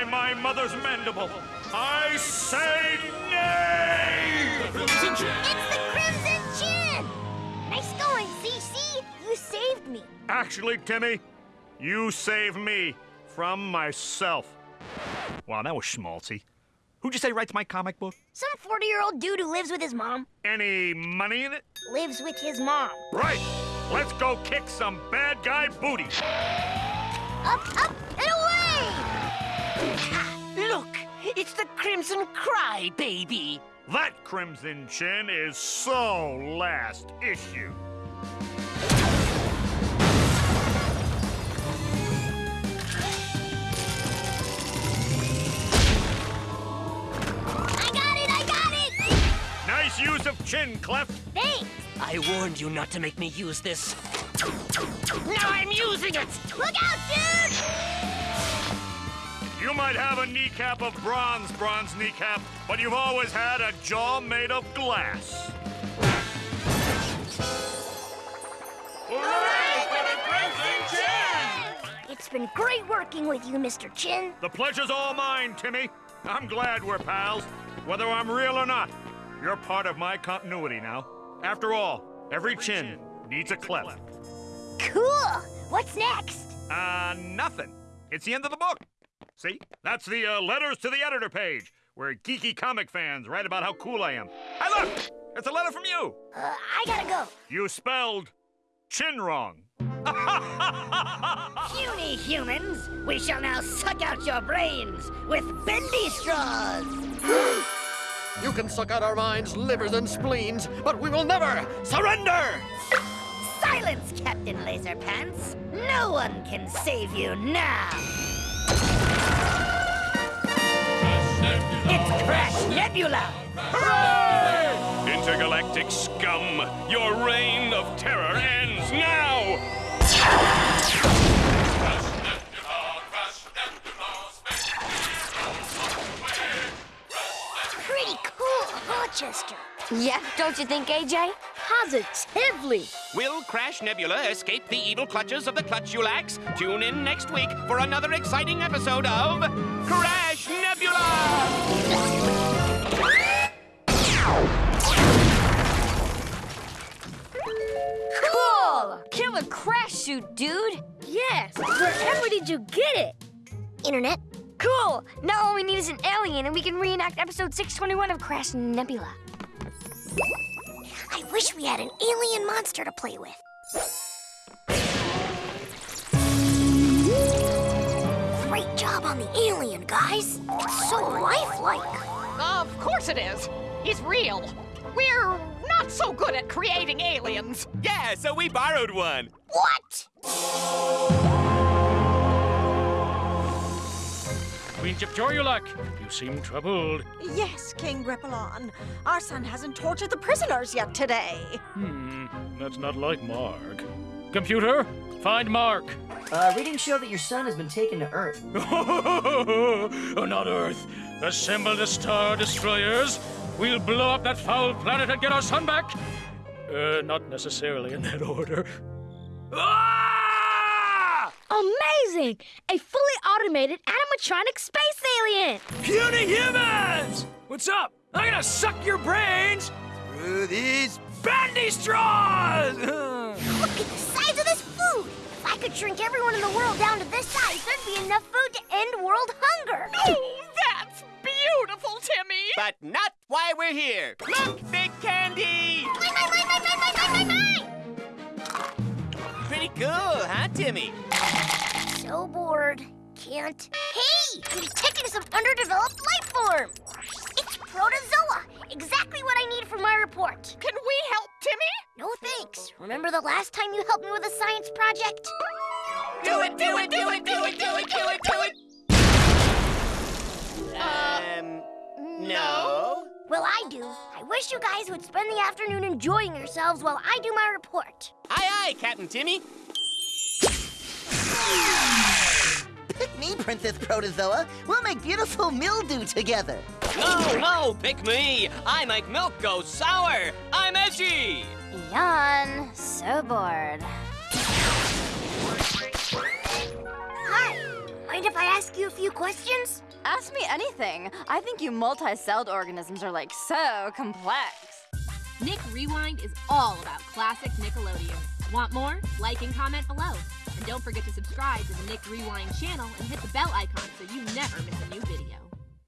by my mother's mandible, I say nay! The Crimson Chin! It's the Crimson Chin! Nice going, CC. You saved me. Actually, Timmy, you saved me from myself. Wow, that was schmaltzy. Who'd you say writes my comic book? Some 40-year-old dude who lives with his mom. Any money in it? Lives with his mom. Right. Let's go kick some bad guy booty. Up, up, it's the Crimson Cry baby. That Crimson Chin is so last issue. I got it, I got it! Nice use of chin, Cleft. Thanks. I warned you not to make me use this. Now I'm using it! Look out, dude! You might have a kneecap of bronze, bronze kneecap, but you've always had a jaw made of glass. Hooray for the Crimson Chin! It's been great working with you, Mr. Chin. The pleasure's all mine, Timmy. I'm glad we're pals, whether I'm real or not. You're part of my continuity now. After all, every chin needs a cleft. Cool! What's next? Uh, nothing. It's the end of the book. See? That's the uh, letters to the editor page, where geeky comic fans write about how cool I am. Hey, look! It's a letter from you. Uh, I gotta go. You spelled chin wrong. Puny humans, we shall now suck out your brains with bendy straws. You can suck out our minds, livers, and spleens, but we will never surrender! Silence, Captain Laserpants! No one can save you now! It's Crash Nebula! Hooray! Intergalactic scum, your reign of terror ends now! Pretty cool, Rochester. Yeah, don't you think, AJ? Positively. Will Crash Nebula escape the evil clutches of the Clutchulax? Tune in next week for another exciting episode of Crash Nebula! Cool! Killer crash suit, dude! Yes! Wherever did you get it? Internet. Cool! Now all we need is an alien and we can reenact episode 621 of Crash Nebula. I wish we had an alien monster to play with. Great job on the alien, guys. It's so lifelike. Of course it is. He's real. We're not so good at creating aliens. Yeah, so we borrowed one. What? Queen Jipjorrulac, you seem troubled. Yes, King Gripullon. Our son hasn't tortured the prisoners yet today. Hmm, that's not like Mark. Computer, find Mark. Uh, readings show that your son has been taken to Earth. oh, not Earth. Assemble the Star Destroyers. We'll blow up that foul planet and get our son back. Uh, not necessarily in that order. Ah! Amazing! A fully automated animatronic space alien! Puny humans! What's up? I'm gonna suck your brains through these bandy straws! Look at the size of this food! If I could shrink everyone in the world down to this size, there'd be enough food to end world hunger! Oh, that's beautiful, Timmy! But not why we're here. Look, Big Candy! Mine, mine, mine, mine, mine, mine, mine, mine! Pretty cool, huh, Timmy? So bored. Can't. Hey! I'm detecting some underdeveloped life form! It's protozoa! Exactly what I need for my report. Can we help, Timmy? No thanks. Remember the last time you helped me with a science project? Do it, do it, do it, do it, do it, do it, do it! Um, no. Well, I do. I wish you guys would spend the afternoon enjoying yourselves while I do my report. Aye, aye, Captain Timmy. Pick me, Princess Protozoa. We'll make beautiful mildew together. No, no, pick me. I make milk go sour. I'm edgy. Yawn. So bored. Hi, Mind if I ask you a few questions? Ask me anything. I think you multi-celled organisms are like so complex. Nick Rewind is all about classic Nickelodeon. Want more? Like and comment below. And don't forget to subscribe to the Nick Rewind channel and hit the bell icon so you never miss a new video.